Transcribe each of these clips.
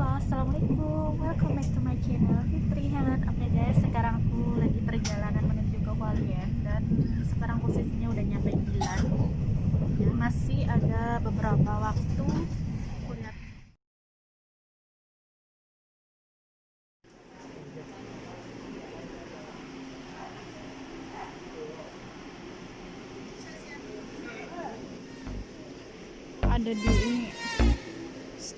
Halo, assalamualaikum. Welcome back to my channel Fitri Helen. Oke guys, sekarang aku lagi perjalanan menuju ke Hualien dan sekarang posisinya udah nyampe Milan. Ya, masih ada beberapa waktu. Aku lihat ada di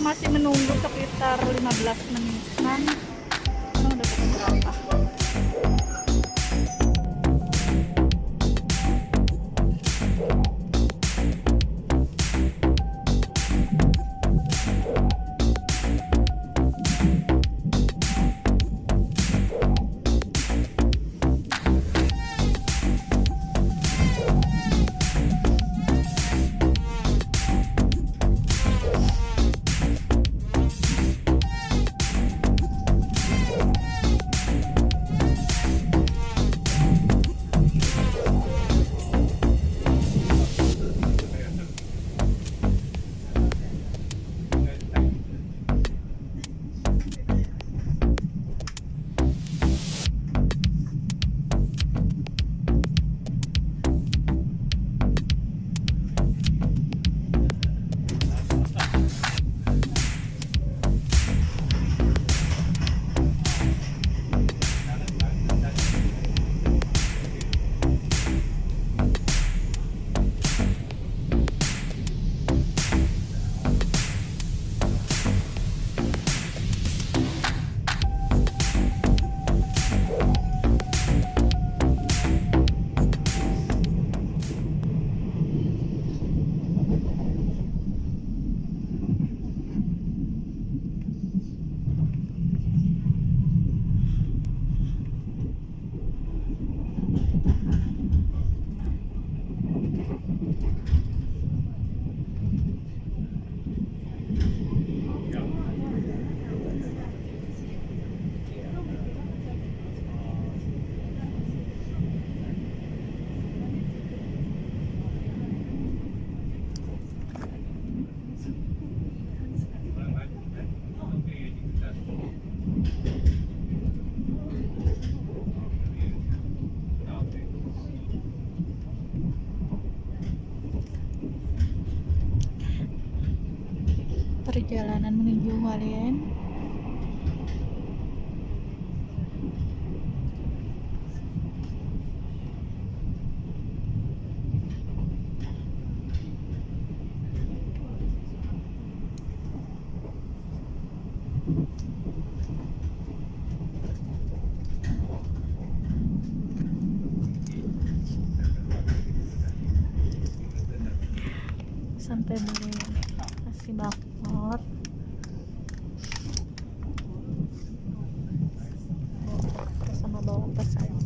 aku masih menunggu sekitar 15 menitan perjalanan menuju Hualien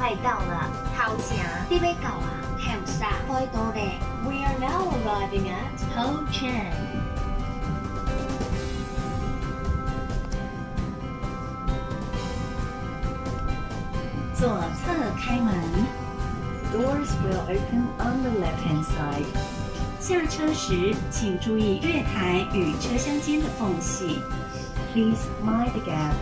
快到了，头城你要到啊，跳啥？快到嘞！We are now arriving at Ho Chen。左侧开门，Doors will open on the left-hand side。下车时请注意月台与车厢间的缝隙。Please mind the gap。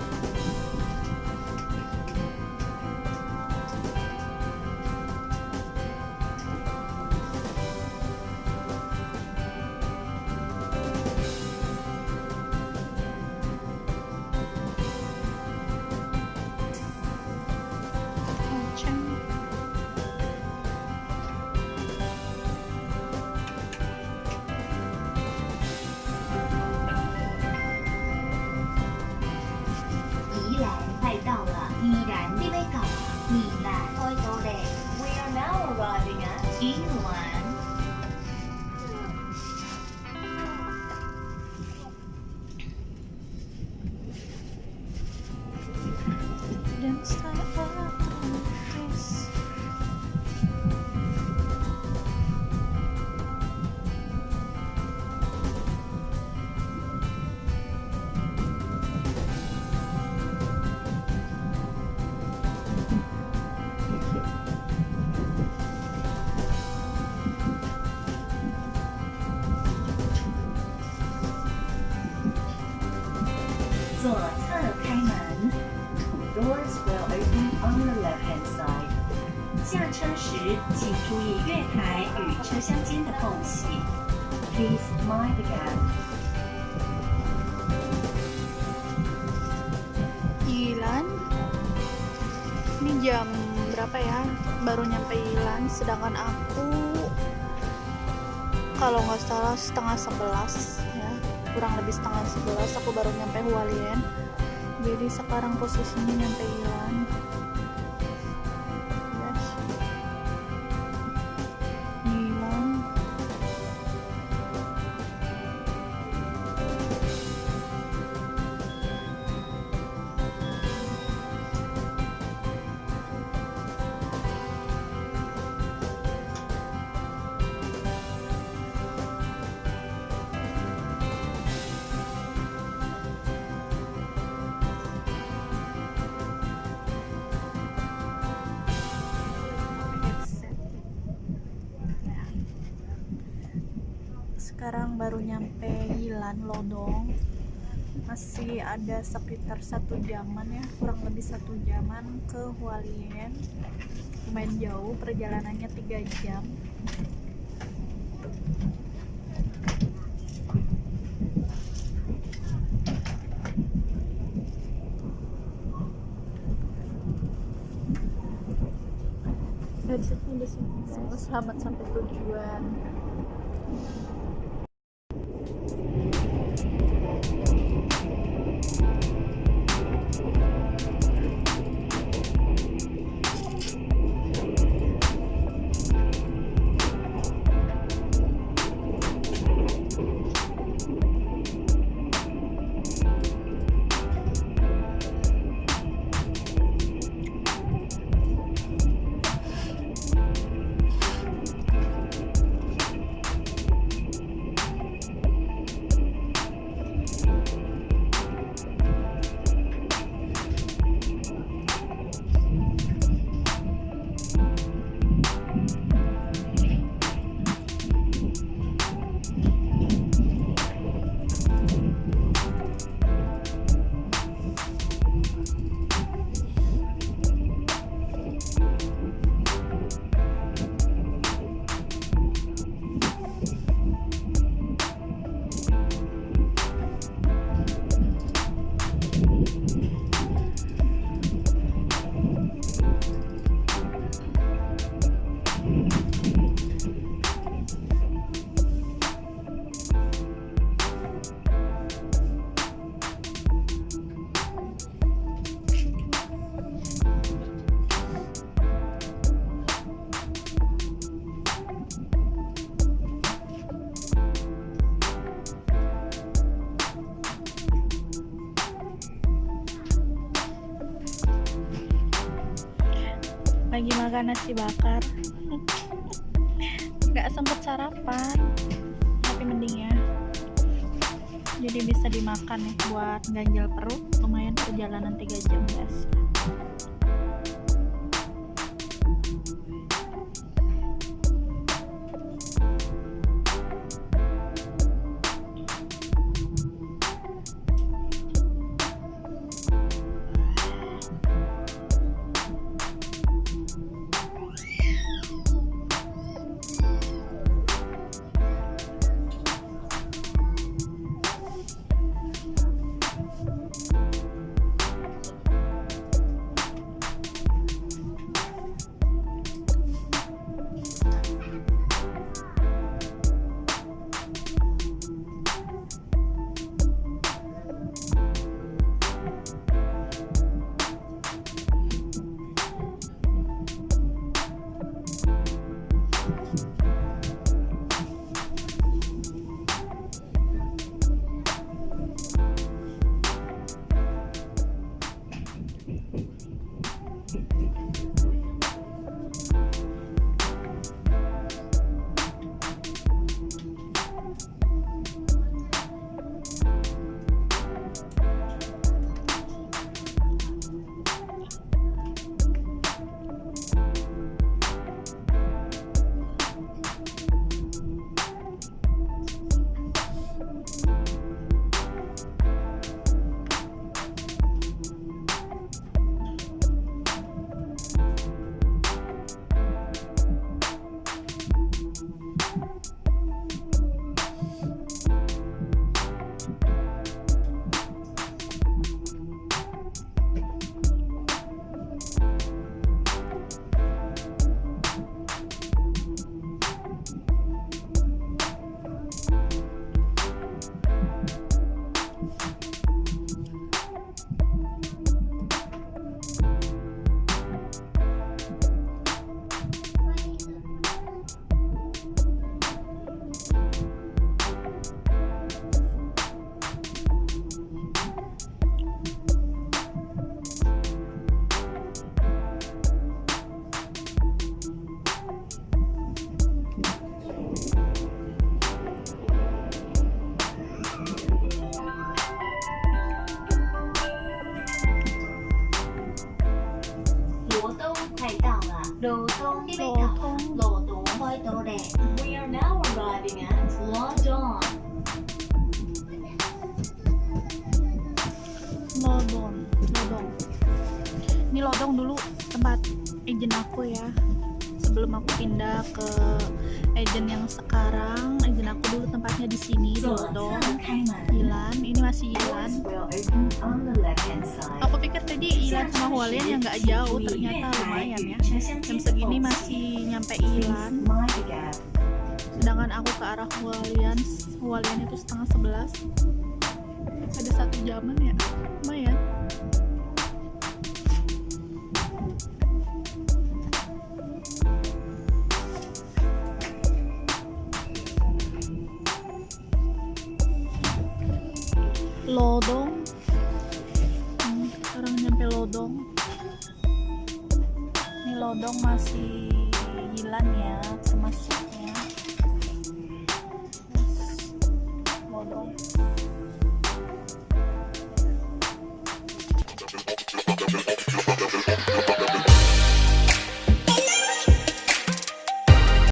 时请注意月台与车厢间的缝隙。Please mind the gap。 Ilan ini jam berapa ya baru nyampe Ilan sedangkan aku kalau nggak salah setengah sebelas ya kurang lebih setengah sebelas aku baru nyampe Hualien jadi sekarang posisinya nyampe Ilan sekarang baru nyampe Yilan Lodong. Masih ada sekitar satu jaman ya kurang lebih satu jaman ke Hualien. Lumayan jauh perjalanannya tiga jam. Guys. selamat sampai tujuan makan nasi bakar. Nggak sempet sarapan tapi mending ya. Jadi bisa dimakan nih buat ganjal perut lumayan perjalanan 3 jam guys nyampe gap. sedangkan aku ke arah Hualien. Hualien itu setengah sebelas. Ada satu jaman ya. Lumayan. Lodong. Hmm, sekarang nyampe Lodong. Ini Lodong masih Yilan ya